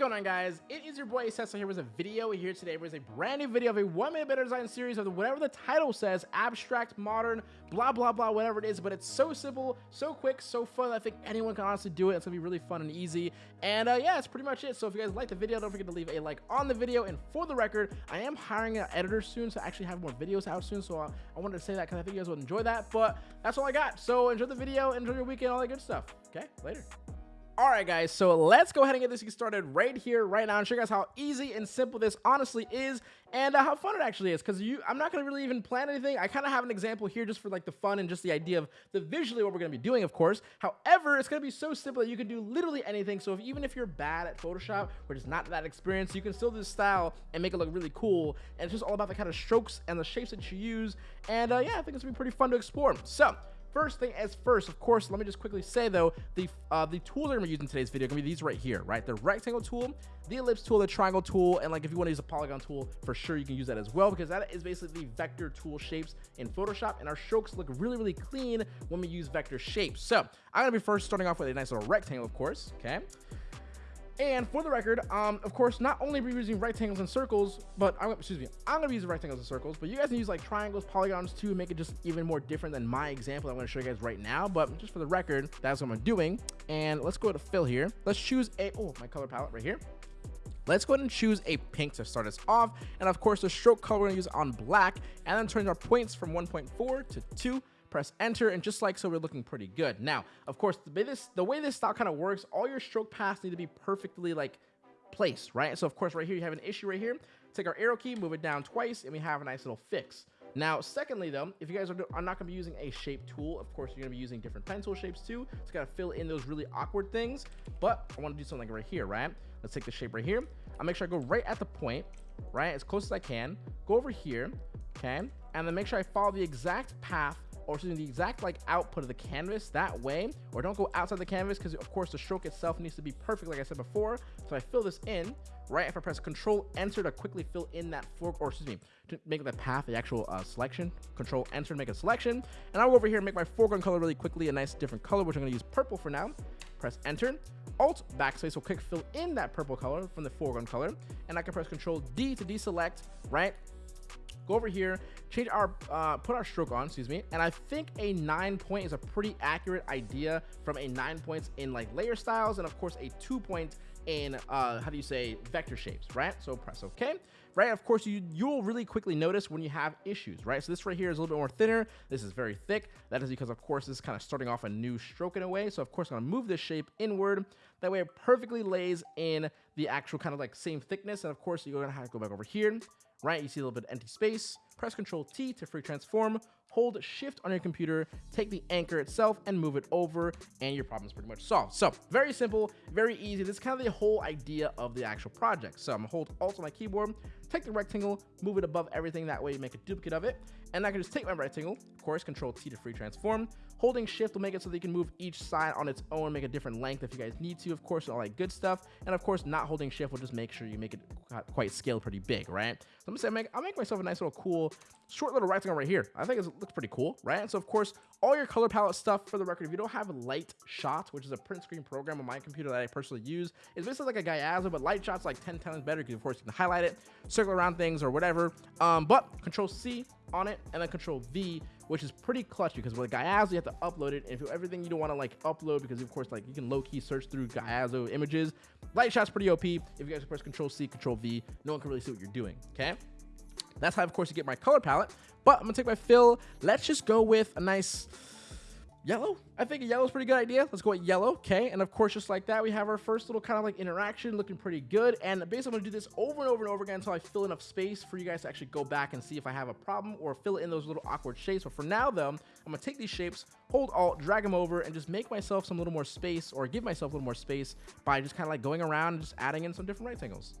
going on guys? It is your boy Cesso here with a video here today with a brand new video of a one minute better design series of whatever the title says, abstract, modern, blah blah blah, whatever it is, but it's so simple, so quick, so fun, I think anyone can honestly do it. It's gonna be really fun and easy. And uh, yeah, that's pretty much it. So if you guys like the video, don't forget to leave a like on the video. And for the record, I am hiring an editor soon to actually have more videos out soon. So uh, I wanted to say that because I think you guys would enjoy that. But that's all I got. So enjoy the video, enjoy your weekend, all that good stuff. Okay, later. Alright guys, so let's go ahead and get this started right here, right now, and show you guys how easy and simple this honestly is, and uh, how fun it actually is, because you, I'm not going to really even plan anything, I kind of have an example here just for like the fun and just the idea of the visually what we're going to be doing, of course, however, it's going to be so simple that you can do literally anything, so if, even if you're bad at Photoshop, or just not that experienced, you can still do this style and make it look really cool, and it's just all about the kind of strokes and the shapes that you use, and uh, yeah, I think it's going to be pretty fun to explore, so, First thing as first, of course, let me just quickly say though, the uh, the tools I'm gonna be using today's video are gonna be these right here, right? The rectangle tool, the ellipse tool, the triangle tool, and like if you want to use a polygon tool, for sure you can use that as well because that is basically the vector tool shapes in Photoshop, and our strokes look really, really clean when we use vector shapes. So I'm gonna be first starting off with a nice little rectangle, of course, okay? And for the record, um, of course, not only are we using rectangles and circles, but I'm, excuse me, I'm gonna be using rectangles and circles, but you guys can use like triangles, polygons too, make it just even more different than my example I'm gonna show you guys right now. But just for the record, that's what I'm doing. And let's go to fill here. Let's choose a, oh, my color palette right here. Let's go ahead and choose a pink to start us off. And of course, the stroke color we're gonna use on black, and then turn our points from 1.4 to 2 press enter, and just like so, we're looking pretty good. Now, of course, the way this, the way this style kind of works, all your stroke paths need to be perfectly like placed, right? So of course, right here, you have an issue right here. Take our arrow key, move it down twice, and we have a nice little fix. Now, secondly, though, if you guys are, are not going to be using a shape tool, of course, you're going to be using different pen tool shapes too. It's got to fill in those really awkward things. But I want to do something right here, right? Let's take the shape right here. I'll make sure I go right at the point, right? As close as I can. Go over here, okay? And then make sure I follow the exact path or using the exact like output of the canvas that way or don't go outside the canvas because of course the stroke itself needs to be perfect like I said before. So I fill this in right if I press control enter to quickly fill in that fork or excuse me to make the path the actual uh, selection. Control enter to make a selection. And I'll go over here and make my foreground color really quickly a nice different color which I'm going to use purple for now. Press enter. Alt backspace will quick fill in that purple color from the foreground color. And I can press control D to deselect right go over here, change our, uh, put our stroke on, excuse me. And I think a nine point is a pretty accurate idea from a nine points in like layer styles. And of course a two point in, uh, how do you say vector shapes, right? So press okay right? Of course, you, you'll really quickly notice when you have issues, right? So this right here is a little bit more thinner. This is very thick. That is because, of course, this is kind of starting off a new stroke in a way. So, of course, I'm to move this shape inward. That way it perfectly lays in the actual kind of like same thickness. And, of course, you're to have to go back over here, right? You see a little bit of empty space. Press Control T to free transform. Hold Shift on your computer, take the anchor itself and move it over, and your problem is pretty much solved. So very simple, very easy. This is kind of the whole idea of the actual project. So I'm gonna hold Alt on my keyboard, take the rectangle, move it above everything. That way you make a duplicate of it. And I can just take my rectangle, of course, Control T to free transform. Holding Shift will make it so that you can move each side on its own, make a different length if you guys need to, of course, all that good stuff. And of course, not holding Shift will just make sure you make it quite scale pretty big, right? So I'm gonna say, make, I'll make myself a nice little cool, short little rectangle right here. I think it looks pretty cool, right? And so of course, all your color palette stuff, for the record, if you don't have Light Shot, which is a print screen program on my computer that I personally use, it's basically like a Gyazo, but Lightshot's like 10 times better because of course you can highlight it, circle around things or whatever. Um, but Control C on it and then Control V, which is pretty clutch because with Gyazo you have to upload it. And if everything you don't want to like upload because of course like you can low key search through Gyazo images. Lightshot's pretty OP. If you guys press Control C, Control V, no one can really see what you're doing. Okay. That's how, of course, you get my color palette. But I'm gonna take my fill. Let's just go with a nice yellow. I think yellow is pretty good idea. Let's go with yellow. Okay. And of course, just like that, we have our first little kind of like interaction looking pretty good. And basically, I'm going to do this over and over and over again until I fill enough space for you guys to actually go back and see if I have a problem or fill in those little awkward shapes. But for now, though, I'm going to take these shapes, hold Alt, drag them over, and just make myself some little more space or give myself a little more space by just kind of like going around and just adding in some different rectangles.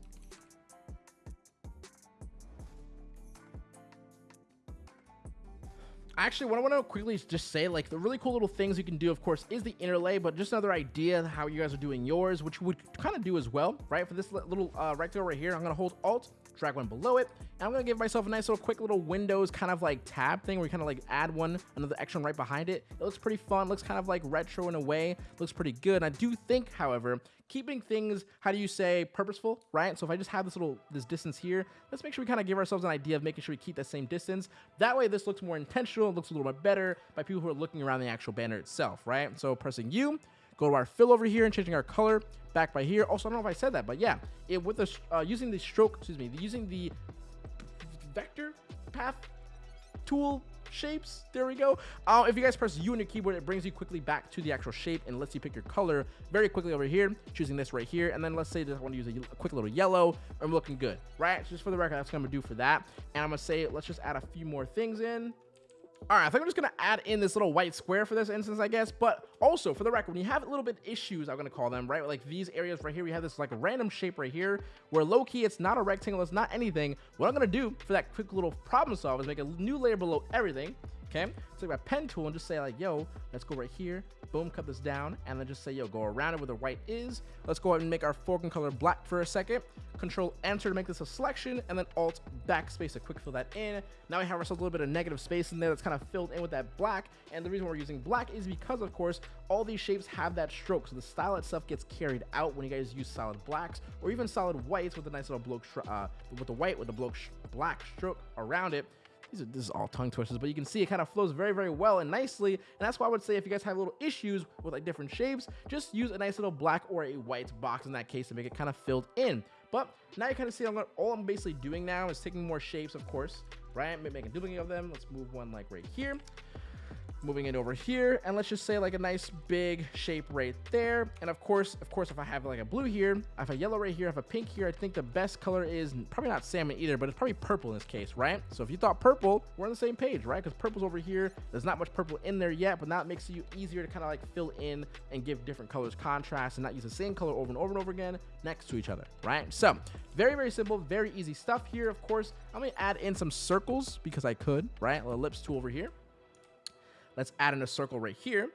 Actually what i want to quickly just say like the really cool little things you can do of course is the interlay but just another idea how you guys are doing yours which you would kind of do as well right? For this little uh, rectangle right here i'm going to hold alt drag one below it and i'm to give myself a nice little quick little windows kind of like tab thing where you kind of like add one another extra right behind it it looks pretty fun looks kind of like retro in a way looks pretty good and i do think however keeping things, how do you say, purposeful, right? So if I just have this little, this distance here, let's make sure we kind of give ourselves an idea of making sure we keep that same distance. That way this looks more intentional, it looks a little bit better by people who are looking around the actual banner itself, right? So pressing U, go to our fill over here and changing our color back by here. Also, I don't know if I said that, but yeah, it with the uh, using the stroke, excuse me, using the vector path tool shapes. There we go. Uh, if you guys press U on your keyboard, it brings you quickly back to the actual shape and lets you pick your color very quickly over here, choosing this right here. And then let's say that I want to use a, a, quick little yellow. I'm looking good, right? So just for the record, that's what I'm going to do for that. And I'm going to say, let's just add a few more things in. All right, I think I'm just gonna add in this little white square for this instance, I guess. But also, for the record, when you have a little bit issues, I'm gonna call them, right? Like these areas right here, we have this like random shape right here, where low-key, it's not a rectangle, it's not anything. What I'm gonna do for that quick little problem solve is make a new layer below everything, okay? Take my pen tool and just say like, yo, let's go right here, boom, cut this down, and then just say, yo, go around it where the white is. Let's go ahead and make our foreground color black for a second. Control Enter to make this a selection, and then Alt Backspace to quick fill that in. Now we have ourselves a little bit of negative space in there that's kind of filled in with that black, and the reason we're using black is because, of course, all these shapes have that stroke, so the style itself gets carried out when you guys use solid blacks, or even solid whites with a nice little bloke, uh, with the white with the bloke black stroke around it these are this is all tongue twisters, but you can see it kind of flows very, very well and nicely. And that's why I would say if you guys have little issues with like different shapes, just use a nice little black or a white box in that case to make it kind of filled in. But now you kind of see I'm, all I'm basically doing now is taking more shapes, of course, right? Making a duplicate of them. Let's move one like right here moving it over here and let's just say like a nice big shape right there. And of course of course if i have like a blue here i have a yellow right here i have a pink here i think the best color is probably not salmon either but it's probably purple in this case right? So if you thought purple we're on the same page right? Because purple's over here. There's not much purple in there yet but now it makes it easier to kind of like fill in and give different colors contrast and not use the same color over and over and over again next to each other right? So very very simple very easy stuff here of course. I'm gonna add in some circles because i could right? A ellipse tool over here Let's add in a circle right here.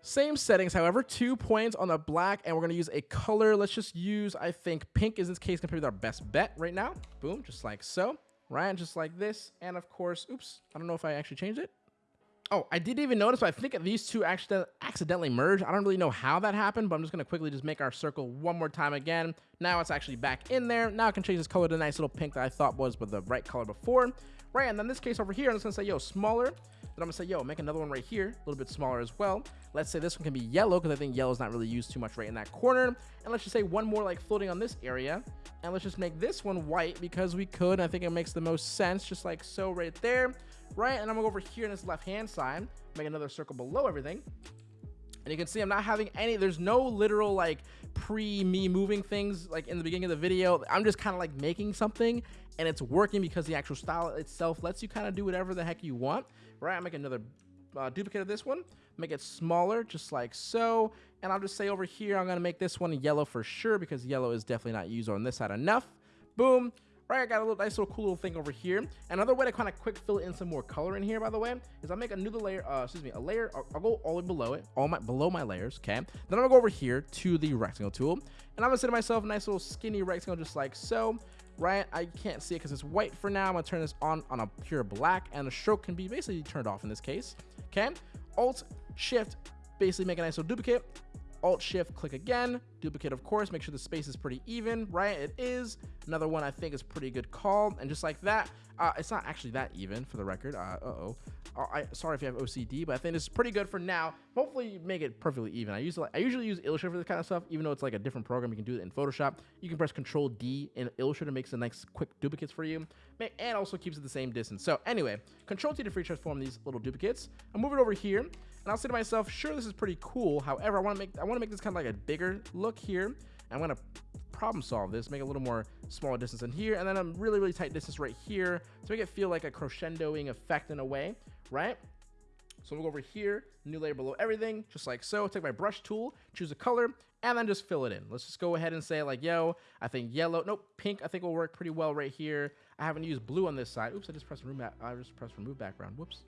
Same settings, however, two points on the black, and we're to use a color. Let's just use, I think, pink is in this case compared to our best bet right now. Boom, just like so. Ryan, just like this. And of course, oops, I don't know if I actually changed it. Oh, I didn't even notice, but I think these two actually accidentally merged. I don't really know how that happened, but I'm just to quickly just make our circle one more time again. Now it's actually back in there. Now I can change this color to a nice little pink that I thought was but the right color before. Right, and then this case over here, I'm just to say, yo, smaller. Then I'm gonna say, yo, make another one right here, a little bit smaller as well. Let's say this one can be yellow because I think yellow is not really used too much right in that corner. And let's just say one more like floating on this area. And let's just make this one white because we could. I think it makes the most sense, just like so right there. Right, and I'm gonna go over here in this left-hand side, make another circle below everything. And you can see I'm not having any, there's no literal like pre me moving things like in the beginning of the video. I'm just kind of like making something and it's working because the actual style itself lets you kind of do whatever the heck you want right? I'll make another uh, duplicate of this one, make it smaller, just like so. And I'll just say over here, I'm gonna make this one yellow for sure because yellow is definitely not used on this side enough. Boom. Right, I got a little nice little cool little thing over here. Another way to kind of quick fill in some more color in here, by the way, is I'll make a new layer, uh, excuse me, a layer, I'll, I'll, go all the way below it, all my, below my layers, okay? Then I'm gonna go over here to the rectangle tool, and I'm gonna to myself, a nice little skinny rectangle just like so right? I can't see it because it's white for now. I'm gonna turn this on on a pure black and the stroke can be basically turned off in this case. Okay, Alt Shift, basically make a nice little duplicate. Alt Shift, click again, duplicate of course, make sure the space is pretty even, right? It is. Another one I think is pretty good call. And just like that, uh, it's not actually that even for the record. Uh. Uh, I, sorry if you have OCD, but I think it's pretty good for now. Hopefully you make it perfectly even. I usually I usually use Illustrator for this kind of stuff, even though it's like a different program. You can do it in Photoshop. You can press Control D in Illustrator, makes a nice quick duplicates for you, and also keeps it the same distance. So anyway, Control T to free transform these little duplicates. I'll move it over here, and I'll say to myself, sure, this is pretty cool. However, I want to make I want to make this kind of like a bigger look here. I'm gonna problem solve this, make a little more smaller distance in here, and then a really, really tight distance right here to make it feel like a crescendoing effect in a way, right? So we'll go over here, new layer below everything, just like so. Take my brush tool, choose a color, and then just fill it in. Let's just go ahead and say like, yo, I think yellow, nope, pink, I think will work pretty well right here. I haven't used blue on this side. Oops, I just pressed remove, I just pressed remove background, whoops.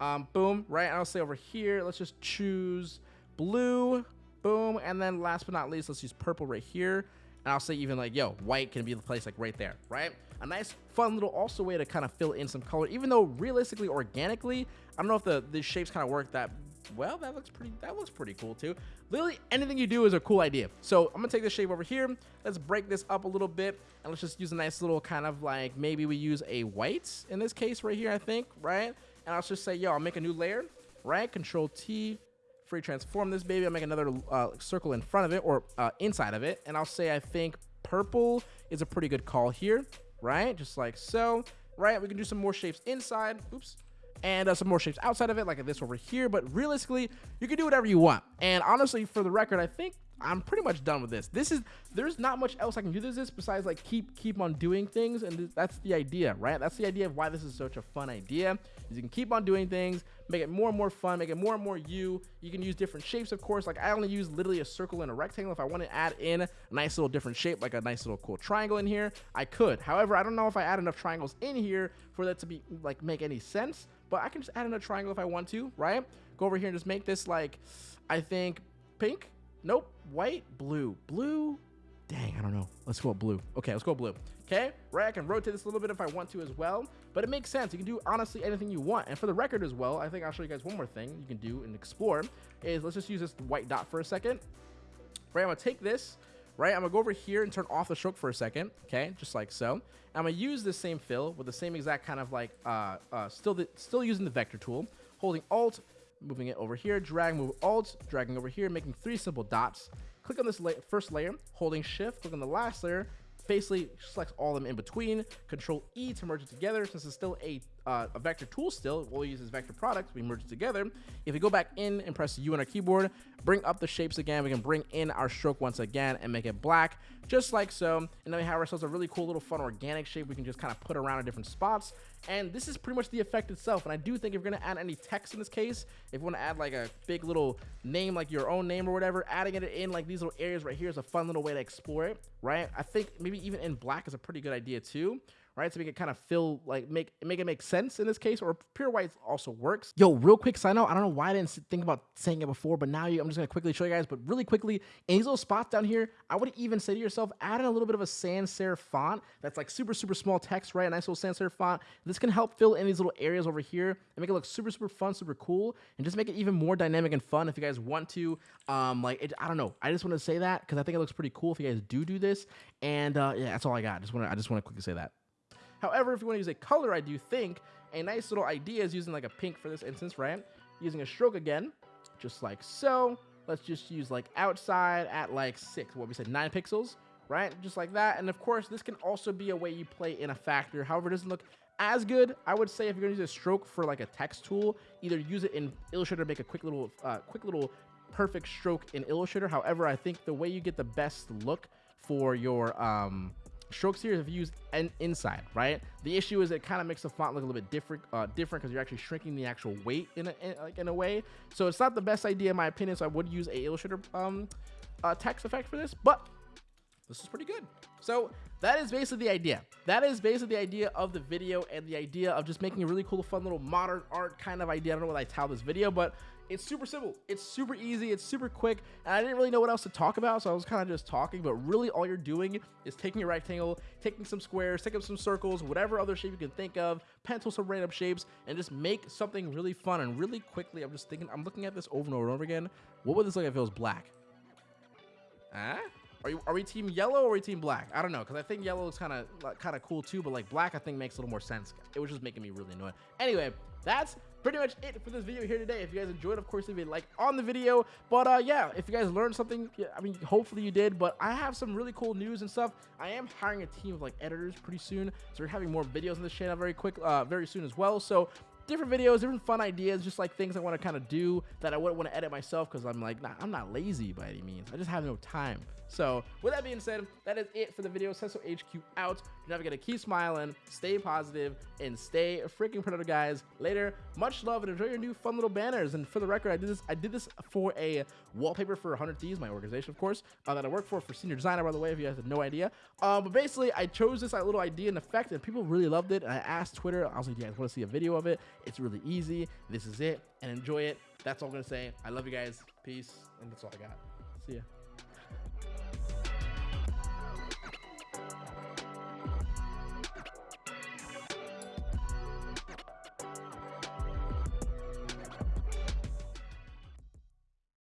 Um, boom, right, I'll say over here, let's just choose blue, boom, and then last but not least, let's use purple right here. And I'll say even like, yo, white can be the place like right there, right? A nice fun little also way to kind of fill in some color, even though realistically, organically, I don't know if the, the shapes kind of work that well, that looks pretty, that looks pretty cool too. Literally anything you do is a cool idea. So I'm gonna take this shape over here. Let's break this up a little bit and let's just use a nice little kind of like, maybe we use a white in this case right here, I think, right? And I'll just say, yo, I'll make a new layer, right? Control T, free transform this baby. I'll make another uh, circle in front of it or uh, inside of it. And I'll say, I think purple is a pretty good call here, right? Just like so, right? We can do some more shapes inside. Oops and uh, some more shapes outside of it, like this over here. But realistically, you can do whatever you want. And honestly, for the record, I think I'm pretty much done with this. This is there's not much else I can do this besides like keep keep on doing things, and th that's the idea, right? That's the idea of why this is such a fun idea. Is you can keep on doing things, make it more and more fun, make it more and more you. You can use different shapes, of course. Like I only use literally a circle and a rectangle. If I want to add in a nice little different shape, like a nice little cool triangle in here, I could. However, I don't know if I add enough triangles in here for that to be like make any sense but I can just add in a triangle if I want to, right? Go over here and just make this like, I think pink. Nope. White, blue, blue. Dang, I don't know. Let's go blue. Okay, let's go blue. Okay, right? I can rotate this a little bit if I want to as well, but it makes sense. You can do honestly anything you want. And for the record as well, I think I'll show you guys one more thing you can do and explore is let's just use this white dot for a second. Right, I'm gonna take this right? I'm gonna go over here and turn off the stroke for a second, okay, just like so. I'm gonna use the same fill with the same exact kind of like, uh, uh, still, the, still using the vector tool, holding Alt, moving it over here, drag, move Alt, dragging over here, making three simple dots. Click on this la first layer, holding Shift, click on the last layer, basically selects all of them in between. Control E to merge it together. Since it's still a, uh, a vector tool still, we'll use this vector product. We merge it together. If we go back in and press U on our keyboard, bring up the shapes again, we can bring in our stroke once again and make it black, just like so. And then we have ourselves a really cool little fun organic shape we can just kind of put around in different spots. And this is pretty much the effect itself. And I do think if you're to add any text in this case, if you want to add like a big little name, like your own name or whatever, adding it in like these little areas right here is a fun little way to explore it, right? I think maybe even in black is a pretty good idea too right? To make it kind of feel like make make it make sense in this case, or pure white also works. Yo, real quick side note, I don't know why I didn't think about saying it before, but now you, I'm just gonna quickly show you guys. But really quickly, in these little spots down here, I would even say to yourself, add in a little bit of a sans serif font that's like super super small text, right? A nice little sans serif font. This can help fill in these little areas over here and make it look super super fun, super cool, and just make it even more dynamic and fun if you guys want to. Um, like it, I don't know, I just want to say that because I think it looks pretty cool if you guys do do this. And uh, yeah, that's all I got. Just want to I just want to quickly say that. However, if you want to use a color, I do think a nice little idea is using like a pink for this instance, right? Using a stroke again, just like so. Let's just use like outside at like six, what we said, nine pixels, right? Just like that. And of course, this can also be a way you play in a factor. However, it doesn't look as good. I would say if you're gonna use a stroke for like a text tool, either use it in Illustrator, make a quick little, uh, quick little perfect stroke in Illustrator. However, I think the way you get the best look for your um, strokes here if you use an inside, right? The issue is it kind of makes the font look a little bit different, uh, different because you're actually shrinking the actual weight in a, in, like in a way. So it's not the best idea in my opinion. So I would use a Illustrator um, uh, text effect for this, but this is pretty good. So that is basically the idea. That is basically the idea of the video and the idea of just making a really cool, fun little modern art kind of idea. I don't know what I titled this video, but it's super simple. It's super easy. It's super quick. And I didn't really know what else to talk about, so I was kind of just talking. But really, all you're doing is taking a rectangle, taking some squares, taking some circles, whatever other shape you can think of, pencil some random shapes, and just make something really fun and really quickly. I'm just thinking, I'm looking at this over and over and over again. What would this look like if it was black? Huh? Are, you, are we team yellow or are we team black? I don't know, because I think yellow is kind of kind of cool too, but like black I think makes a little more sense. It was just making me really annoyed. Anyway, that's pretty much it for this video here today. If you guys enjoyed, of course, leave a like on the video. But uh, yeah, if you guys learned something, I mean, hopefully you did. But I have some really cool news and stuff. I am hiring a team of like editors pretty soon, so we're having more videos on this channel very quick, uh, very soon as well. So different videos, different fun ideas, just like things I want to kind of do that I wouldn't want to edit myself because I'm like, nah, I'm not lazy by any means. I just have no time. So with that being said, that is it for the video. Cesso HQ out. You're never gonna keep smiling, stay positive, and stay freaking productive, guys. Later, much love and enjoy your new fun little banners. And for the record, I did this. I did this for a wallpaper for 100 Thieves, my organization, of course, uh, that I work for for senior designer. By the way, if you guys had no idea. Uh, but basically, I chose this little idea and effect, and people really loved it. And I asked Twitter. I was like, "Do you guys want to see a video of it? It's really easy. This is it, and enjoy it." That's all I'm gonna say. I love you guys. Peace, and that's all I got. See ya.